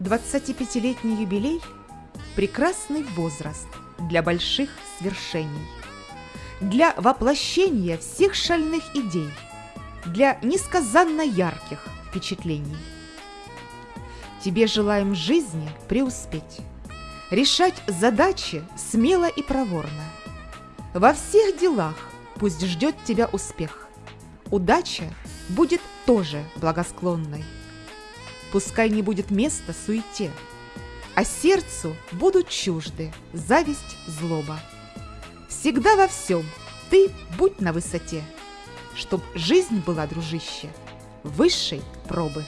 25-летний юбилей – прекрасный возраст для больших свершений, для воплощения всех шальных идей, для несказанно ярких впечатлений. Тебе желаем жизни преуспеть, решать задачи смело и проворно. Во всех делах пусть ждет тебя успех. Удача будет тоже благосклонной. Пускай не будет места суете, а сердцу будут чужды зависть, злоба. Всегда во всем ты будь на высоте, чтоб жизнь была, дружище, высшей пробы.